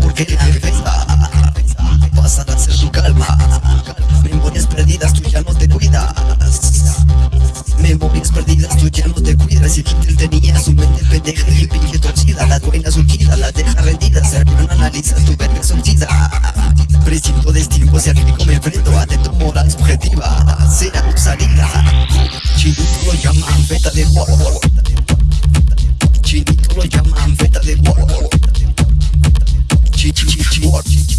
porque la defensa pasa a ser tu calma. Memorias perdidas, tú ya no te cuidas. Memorias perdidas, tú ya no te cuidas. Y Hitler tenía su mente pendeja y pinche torcida. La dueña surgida, la deja rendida. Hermano, analiza tu verga sortida. Precinto de tiempo, si al me enfrento a tu moral subjetiva. Será tu salida. Chinito lo beta de Warhol.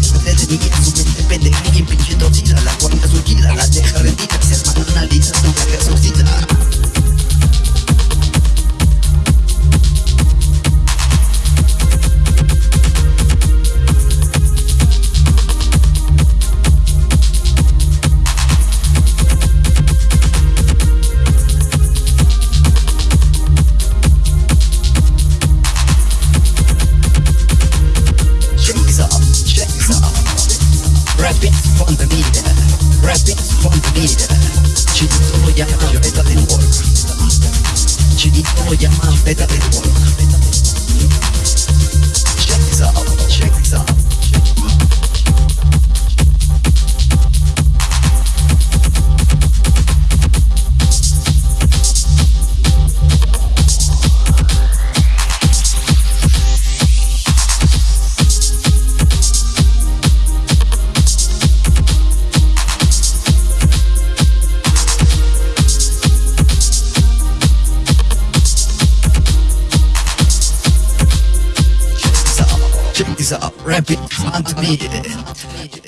te cuidas. Y tú te tenías su from the meter. Chinito lo llaman beta del work. Chinito lo llaman beta del work. Rapid Phantom.